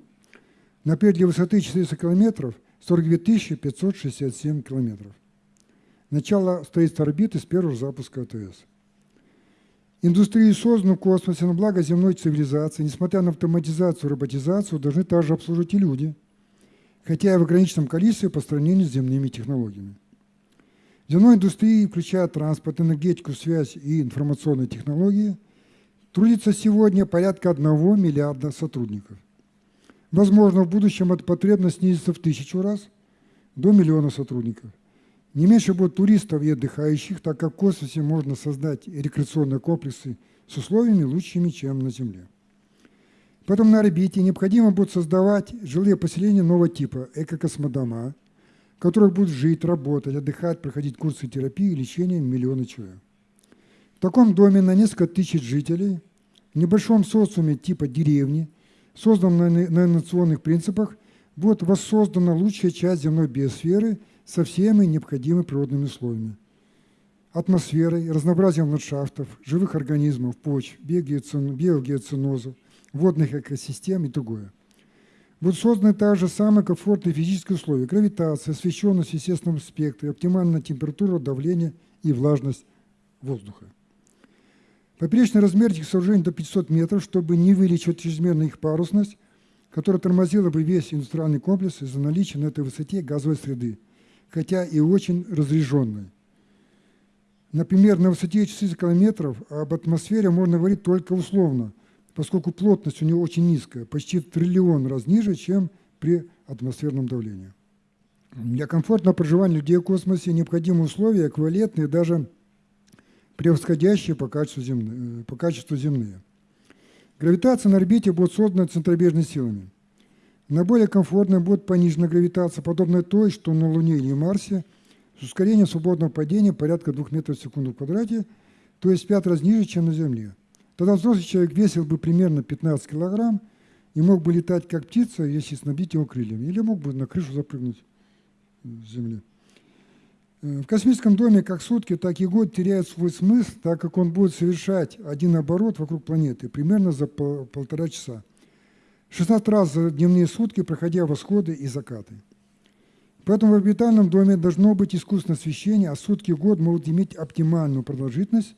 Например, для высоты 400 километров 42 567 километров. Начало строительства орбиты с первого запуска АТС. Индустрии, созданную в космосе на благо земной цивилизации, несмотря на автоматизацию и роботизацию, должны также обслуживать и люди, хотя и в ограниченном количестве по сравнению с земными технологиями. В земной индустрии, включая транспорт, энергетику, связь и информационные технологии, трудится сегодня порядка 1 миллиарда сотрудников. Возможно, в будущем эта потребность снизится в тысячу раз до миллиона сотрудников – не меньше будет туристов и отдыхающих, так как в космосе можно создать рекреационные комплексы с условиями лучшими, чем на Земле. Поэтому на орбите необходимо будет создавать жилые поселения нового типа, эко-космодома, в которых будут жить, работать, отдыхать, проходить курсы терапии и лечения миллионы человек. В таком доме на несколько тысяч жителей, в небольшом социуме типа деревни, созданном на инновационных принципах, будет воссоздана лучшая часть земной биосферы – со всеми необходимыми природными условиями. Атмосферой, разнообразием ландшафтов, живых организмов, почв, биогеоцинозов, водных экосистем и другое. Будут созданы также самые комфортные физические условия – гравитация, освещенность в естественном оптимальная температура, давление и влажность воздуха. Поперечный размер этих сооружений до 500 метров, чтобы не увеличивать чрезмерно их парусность, которая тормозила бы весь индустриальный комплекс из-за наличия на этой высоте газовой среды – хотя и очень разряженной. Например, на высоте 400 километров об атмосфере можно говорить только условно, поскольку плотность у нее очень низкая, почти триллион раз ниже, чем при атмосферном давлении. Для комфортного проживания людей в космосе необходимы условия, эквивалентные даже превосходящие по качеству, земные, по качеству земные. Гравитация на орбите будет создана центробежными силами. На более комфортной будет понижена гравитация, подобная той, что на Луне или Марсе, с ускорением свободного падения порядка 2 метров в секунду в квадрате, то есть в 5 раз ниже, чем на Земле. Тогда взрослый человек весил бы примерно 15 килограмм и мог бы летать как птица, если снабдить его крыльями, или мог бы на крышу запрыгнуть с Земли. Э, в космическом доме как сутки, так и год теряют свой смысл, так как он будет совершать один оборот вокруг планеты примерно за полтора часа. 16 раз за дневные сутки, проходя восходы и закаты. Поэтому в орбитальном доме должно быть искусственное освещение, а сутки в год могут иметь оптимальную продолжительность,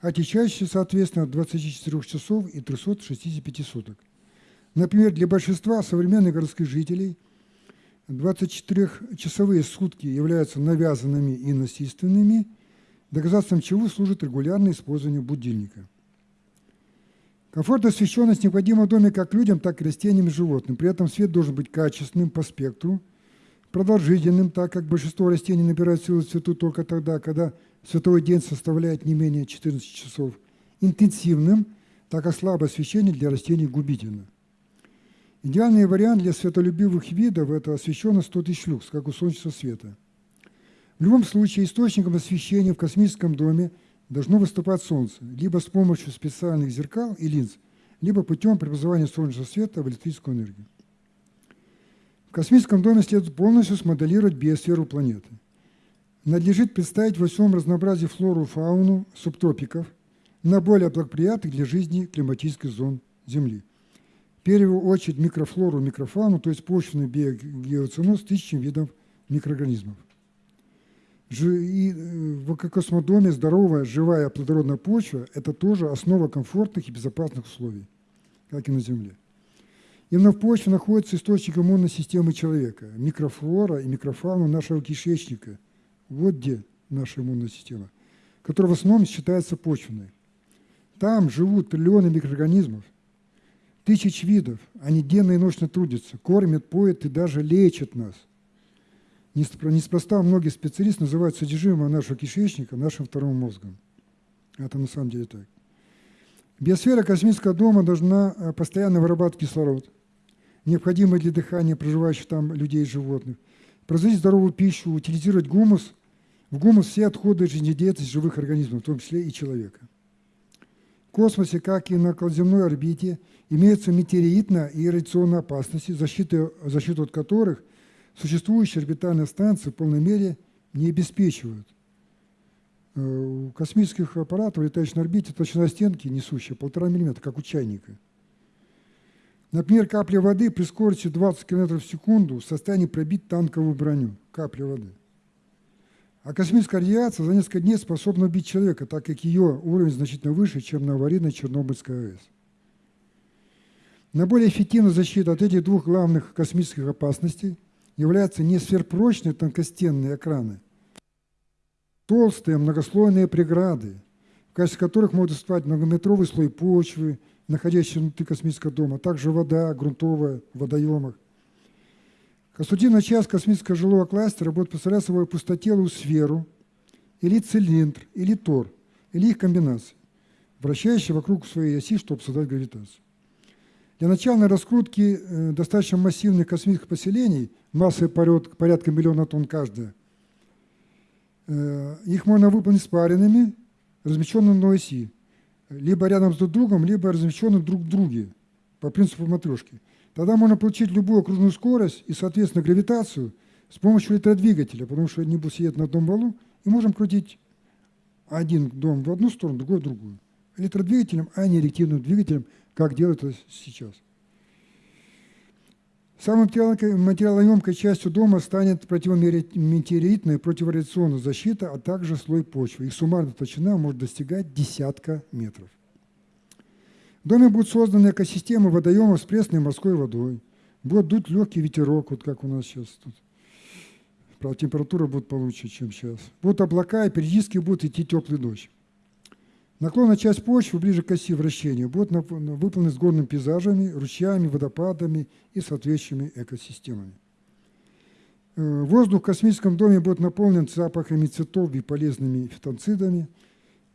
отечащую, соответственно, от 24 часов и 365 суток. Например, для большинства современных городских жителей 24-часовые сутки являются навязанными и насильственными, доказательством чего служит регулярное использование будильника – Комфорт и освещенность необходима в доме как людям, так и растениям и животным. При этом свет должен быть качественным по спектру, продолжительным, так как большинство растений набирает силу цвету только тогда, когда световой день составляет не менее 14 часов, интенсивным, так как слабое освещение для растений губительно. Идеальный вариант для светолюбивых видов – это освещенность 100 тысяч люкс, как у солнечного света. В любом случае, источником освещения в космическом доме должно выступать Солнце, либо с помощью специальных зеркал и линз, либо путем преобразования солнечного света в электрическую энергию. В космическом доме следует полностью смоделировать биосферу планеты. Надлежит представить во всем разнообразии флору и фауну субтропиков на более благоприятных для жизни климатических зон Земли. Первую очередь микрофлору, микрофауну, то есть почвенный биогеоценоз тысячам видов микроорганизмов. И э, в космодоме здоровая, живая, плодородная почва – это тоже основа комфортных и безопасных условий, как и на Земле. Именно в почве находится источник иммунной системы человека, микрофлора и микрофауна нашего кишечника. Вот где наша иммунная система, которая в основном считается почвенной. Там живут триллионы микроорганизмов, тысяч видов. Они денно и ночно трудятся, кормят, поят и даже лечат нас. Неспроста многие специалисты называют содержимое нашего кишечника нашим вторым мозгом. Это на самом деле так. Биосфера космического дома должна э, постоянно вырабатывать кислород – необходимые для дыхания проживающих там людей и животных, производить здоровую пищу, утилизировать гумус, в гумус все отходы жизнедеятельности живых организмов, в том числе и человека. В космосе, как и на околоземной орбите, имеются метеоритная и радиационные опасности, защиты, защиту от которых существующие орбитальные станции в полной мере не обеспечивают. Э, у космических аппаратов, летающих на орбите, толщина стенки несущая полтора миллиметра, как у чайника – Например, капля воды при скорости 20 км в секунду в состоянии пробить танковую броню. Капля воды. А космическая радиация за несколько дней способна убить человека, так как ее уровень значительно выше, чем на аварийной Чернобыльской АЭС. На более эффективную защиту от этих двух главных космических опасностей являются не сверхпрочные тонкостенные экраны, толстые многослойные преграды, в качестве которых может выступать многометровый слой почвы, находящиеся внутри космического дома, также вода грунтовая в водоемах. Конструктивная часть космического жилого кластера будет представлять собой пустотелую сферу или цилиндр, или тор, или их комбинации, вращающие вокруг своей оси, чтобы создать гравитацию. Для начальной раскрутки э, достаточно массивных космических поселений, массой порядка миллиона тонн каждая, э, их можно выполнить спаренными, размещенными на оси, либо рядом с друг другом, либо размещены друг в друге по принципу матрешки. Тогда можно получить любую окружную скорость и, соответственно, гравитацию с помощью электродвигателя, потому что они будут сидеть на одном валу, и можем крутить один дом в одну сторону, другой в другую. Электродвигателем, а не реактивным двигателем, как делают это сейчас. Самой материалоемкой частью дома станет противометеоритная противорадиационная защита, а также слой почвы. Их суммарная толщина может достигать десятка метров. Доме будут созданы экосистемы водоемов с пресной морской водой. Будет дуть легкий ветерок, вот как у нас сейчас тут. Правда, температура будет получше, чем сейчас. Будут облака, и периодически будет идти теплый дождь. Наклонная часть почвы ближе к оси вращения будет выполнена с горными пейзажами, ручьями, водопадами и соответствующими экосистемами. Э, воздух в космическом доме будет наполнен запахами цветов и полезными фитонцидами,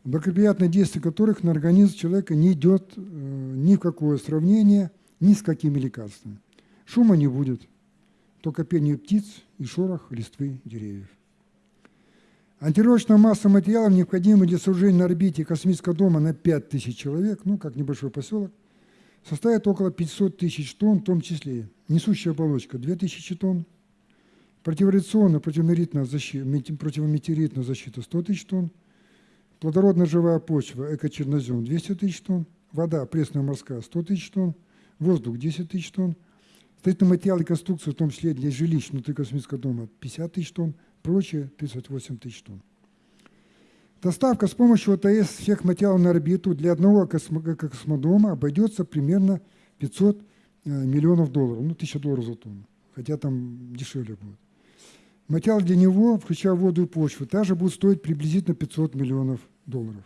благоприятное действие которых на организм человека не идет э, ни в какое сравнение ни с какими лекарствами. Шума не будет, только пение птиц и шорох листвы деревьев. Антировочная масса материалов, необходимая для сооружения на орбите космического дома на 5000 человек, ну, как небольшой поселок, составит около 500 тысяч тонн, в том числе несущая оболочка 2000 тонн, противорадиационная противометеоритная защита, защита 100 тысяч тонн, плодородная живая почва, экочернозем 200 тысяч тонн, вода пресная морская 100 тысяч тонн, воздух 10 тысяч тонн, строительные материалы и конструкции, в том числе для жилищ внутри космического дома 50 тысяч тонн, прочее 38 тысяч тонн. Доставка с помощью ОТС всех материалов на орбиту для одного космодома обойдется примерно 500 э, миллионов долларов, ну, 1000 долларов за тонну, хотя там дешевле будет. Материал для него, включая воду и почву, также будет стоить приблизительно 500 миллионов долларов.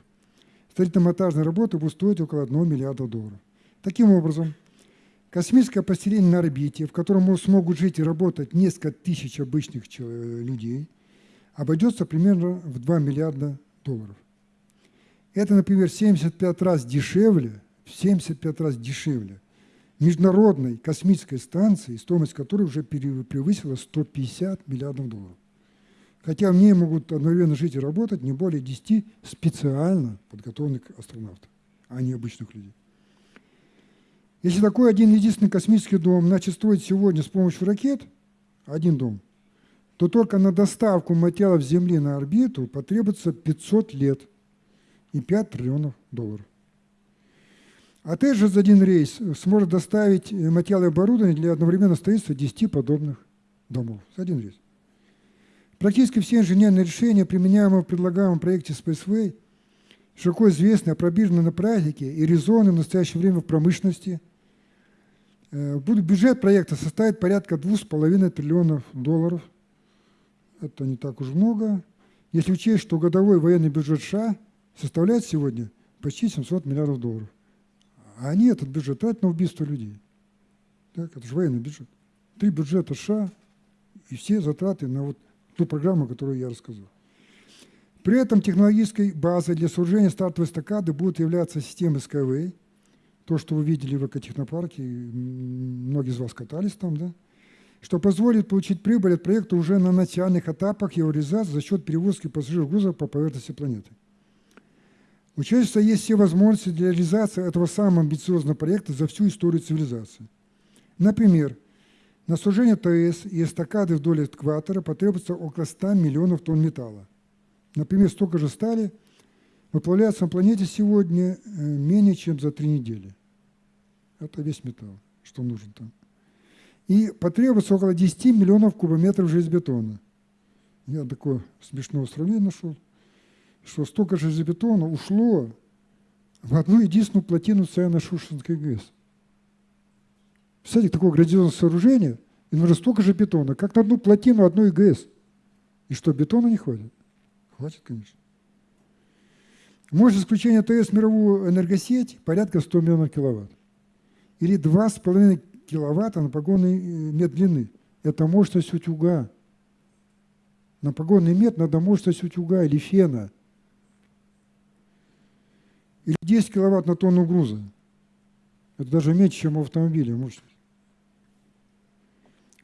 Строительно-монтажные работы будут стоить около 1 миллиарда долларов. Таким образом, Космическое поселение на орбите, в котором смогут жить и работать несколько тысяч обычных людей, обойдется примерно в 2 миллиарда долларов. Это, например, 75 раз дешевле, в 75 раз дешевле международной космической станции, стоимость которой уже превысила 150 миллиардов долларов. Хотя в ней могут одновременно жить и работать не более 10 специально подготовленных астронавтов, а не обычных людей. Если такой один единственный космический дом начать строить сегодня с помощью ракет, один дом, то только на доставку материалов Земли на орбиту потребуется 500 лет и 5 триллионов долларов. Отель же за один рейс сможет доставить материалы и оборудование для одновременного строительства 10 подобных домов. За один рейс. Практически все инженерные решения, применяемые в предлагаемом проекте Spaceway, широко известны, опробированы на практике и резоны в настоящее время в промышленности – Э, бюджет проекта составит порядка 2,5 триллионов долларов. Это не так уж много. Если учесть, что годовой военный бюджет США составляет сегодня почти 700 миллиардов долларов. А они этот бюджет тратят на убийство людей. Так, это же военный бюджет. Три бюджета США и все затраты на вот ту программу, которую я рассказал. При этом технологической базой для сооружения стартовой эстакады будет являться система Skyway – то, что вы видели в экотехнопарке, многие из вас катались там, да, что позволит получить прибыль от проекта уже на начальных этапах его реализации за счет перевозки пассажиров грузов по поверхности планеты. У человечества есть все возможности для реализации этого самого амбициозного проекта за всю историю цивилизации. Например, на сужение ТС и эстакады вдоль экватора потребуется около 100 миллионов тонн металла. Например, столько же стали выплавляется на планете сегодня э, менее чем за три недели. Это весь металл, что нужен там. И потребуется около 10 миллионов кубометров железобетона. Я такое смешное сравнение нашел, что столько железобетона ушло в одну единственную плотину Саяно-Шушенской ГЭС. Представляете, такое грандиозное сооружение, и нужно столько же бетона, как на одну плотину одной ГЭС. И что, бетона не хватит? Хватит, конечно. Мощность включения ТС мировую энергосеть порядка 100 миллионов киловатт или 2,5 киловатта на погонный э, метр длины. Это мощность утюга. На погонный метр надо мощность утюга или фена. Или 10 киловатт на тонну груза. Это даже меньше, чем у автомобиля мощность.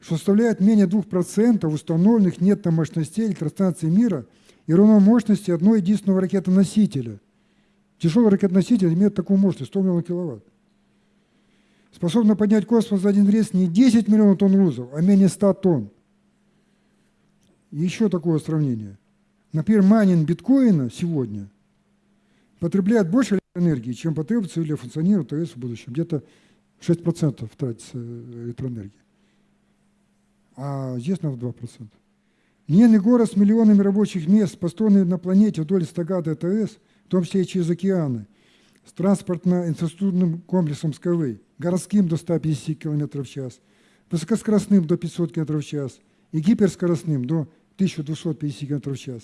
Что составляет менее 2% установленных нет-мощностей электростанций мира и равно мощности одной единственного ракетоносителя. Тяжелый ракетоноситель имеет такую мощность, 100 миллионов киловатт способна поднять космос за один рейс не 10 миллионов тонн грузов, а менее 100 тонн. Еще такое сравнение. Например, майнинг биткоина сегодня потребляет больше энергии, чем потребуется для функционирования ТС в будущем. Где-то 6% тратится электроэнергии. А здесь надо 2%. Ненный город с миллионами рабочих мест, построенный на планете вдоль стагады ТС, в том числе и через океаны, с транспортно-инфраструктурным комплексом Skyway, городским до 150 км в час, высокоскоростным до 500 км в час и гиперскоростным до 1250 км в час,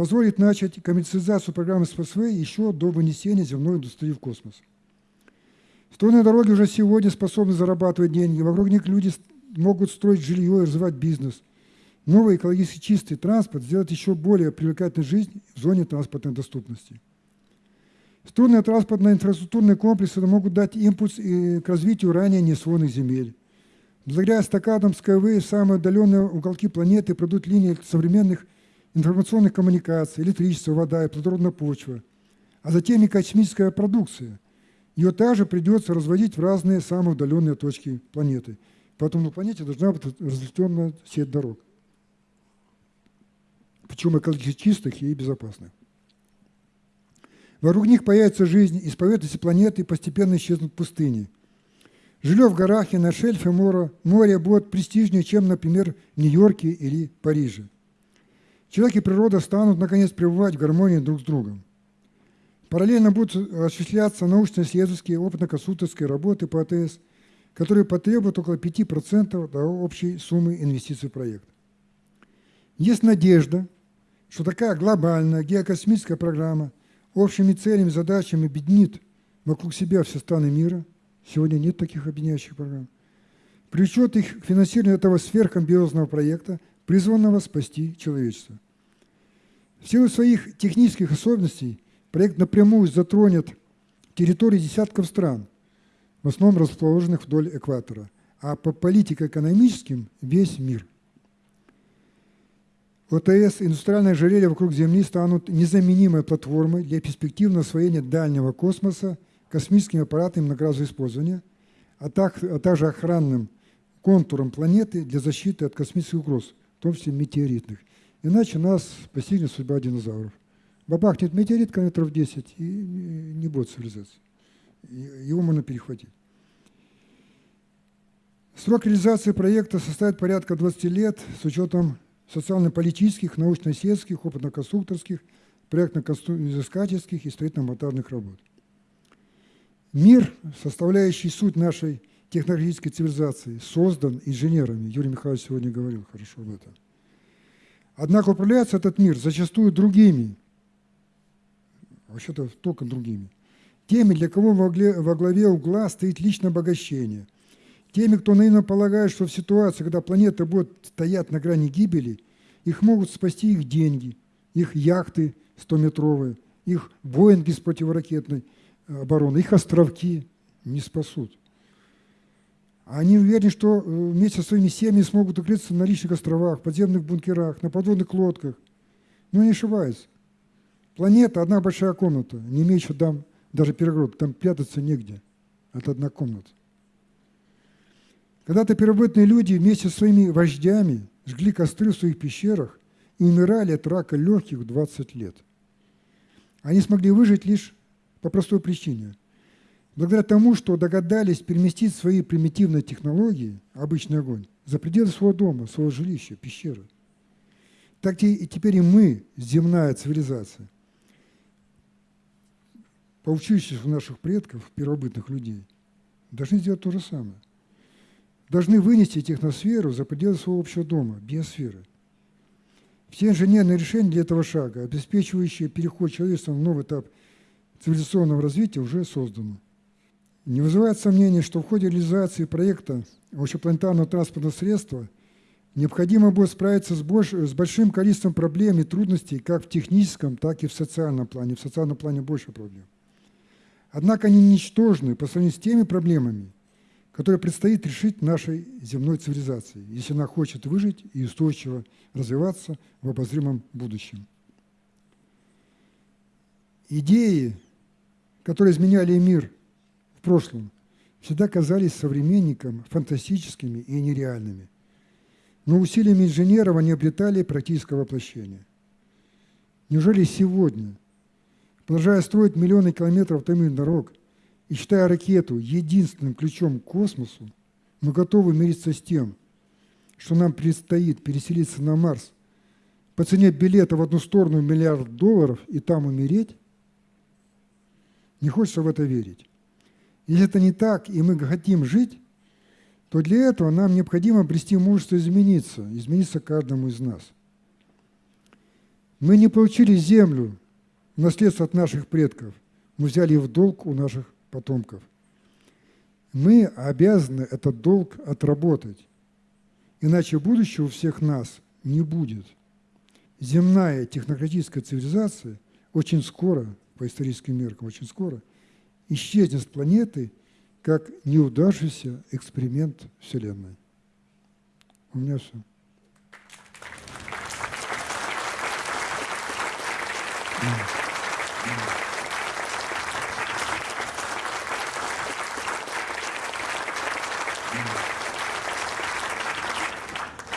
позволит начать коммерциализацию программы СПСВ еще до вынесения земной индустрии в космос. Стройные дороги уже сегодня способны зарабатывать деньги, вокруг них люди могут строить жилье и развивать бизнес. Новый экологически чистый транспорт сделает еще более привлекательной жизнь в зоне транспортной доступности. Струнные транспортные инфраструктурные комплексы могут дать импульс и к развитию ранее неосвоенных земель. Благодаря эстакадам Skyway самые отдаленные уголки планеты пройдут линии современных информационных коммуникаций, электричество, вода и плодородная почва, а затем и космическая продукция. Ее также придется разводить в разные самые удаленные точки планеты. Поэтому на планете должна быть разветвленная сеть дорог. Причем экологически чистых и безопасных. Вокруг них появится жизнь, из поверхности планеты постепенно исчезнут пустыни. Жилье в горах и на шельфе моря, море будет престижнее, чем, например, в Нью-Йорке или Париже. Человек и природа станут, наконец, пребывать в гармонии друг с другом. Параллельно будут осуществляться научно-исследовательские опытно-консультантские работы по АТС, которые потребуют около 5% до общей суммы инвестиций в проект. Есть надежда, что такая глобальная геокосмическая программа – общими целями, задачами объединит вокруг себя все страны мира, Сегодня нет таких объединяющих программ. Привлечет их к финансированию этого сверхамбиозного проекта, призванного спасти человечество. В силу своих технических особенностей проект напрямую затронет территории десятков стран, в основном расположенных вдоль экватора, а по политико-экономическим – весь мир. ОТС и индустриальное ожерелье вокруг Земли станут незаменимой платформой для перспективного освоения дальнего космоса космическими аппаратами многоразового использования, а, так, а также охранным контуром планеты для защиты от космических угроз, в том числе метеоритных. Иначе нас постигнет судьба динозавров. Бабахнет метеорит километров 10 и не будет цивилизации. Его можно перехватить. Срок реализации проекта составит порядка 20 лет с учетом социально-политических, научно-исследовательских, опытно-конструкторских, проектно-изыскательских и строительно-монтажных работ. Мир, составляющий суть нашей технологической цивилизации, создан инженерами. Юрий Михайлович сегодня говорил хорошо об этом. Однако управляется этот мир зачастую другими, вообще-то только другими, теми, для кого во главе, угла стоит личное обогащение, теми, кто наивно полагает, что в ситуации, когда планета будет стоять на грани гибели, их могут спасти их деньги, их яхты 100-метровые, их Боинги с противоракетной обороны, их островки не спасут. Они уверены, что э, вместе со своими семьями смогут укрыться на личных островах, подземных бункерах, на подводных лодках. Но не ошибаются. Планета – одна большая комната, не имеющая там даже перегородок, там прятаться негде. Это одна комната. Когда-то первобытные люди вместе со своими вождями жгли костры в своих пещерах и умирали от рака легких в 20 лет. Они смогли выжить лишь по простой причине. Благодаря тому, что догадались переместить свои примитивные технологии, обычный огонь, за пределы своего дома, своего жилища, пещеры. Так и теперь и мы, земная цивилизация, поучившись у наших предков, первобытных людей, должны сделать то же самое. Должны вынести техносферу за пределы своего общего дома, биосферы. Все инженерные решения для этого шага, обеспечивающие переход человечества в новый этап цивилизационного развития уже создано. Не вызывает сомнений, что в ходе реализации проекта общепланетарного транспортного средства необходимо будет справиться с, больш, с большим количеством проблем и трудностей как в техническом, так и в социальном плане. В социальном плане больше проблем. Однако они ничтожны по сравнению с теми проблемами, которые предстоит решить нашей земной цивилизации, если она хочет выжить и устойчиво развиваться в обозримом будущем. Идеи которые изменяли мир в прошлом, всегда казались современникам фантастическими и нереальными. Но усилиями инженеров они обретали практическое воплощение. Неужели сегодня, продолжая строить миллионы километров томных дорог и считая ракету единственным ключом к космосу, мы готовы мириться с тем, что нам предстоит переселиться на Марс по цене билета в одну сторону миллиард долларов и там умереть? Не хочется в это верить. Если это не так, и мы хотим жить, то для этого нам необходимо обрести мужество измениться, измениться каждому из нас. Мы не получили землю в наследство от наших предков, мы взяли в долг у наших потомков. Мы обязаны этот долг отработать, иначе будущего у всех нас не будет. Земная технократическая цивилизация очень скоро по историческим меркам очень скоро, исчезнет с планеты как неудавшийся эксперимент Вселенной. У меня все.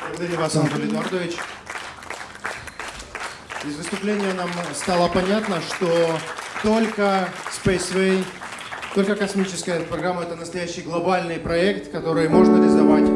Благодарю вас, Анатолий Эдуардович. Из выступления нам стало понятно, что только Spaceway, только космическая программа – это настоящий глобальный проект, который можно реализовать